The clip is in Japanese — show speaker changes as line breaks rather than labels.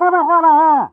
Here's a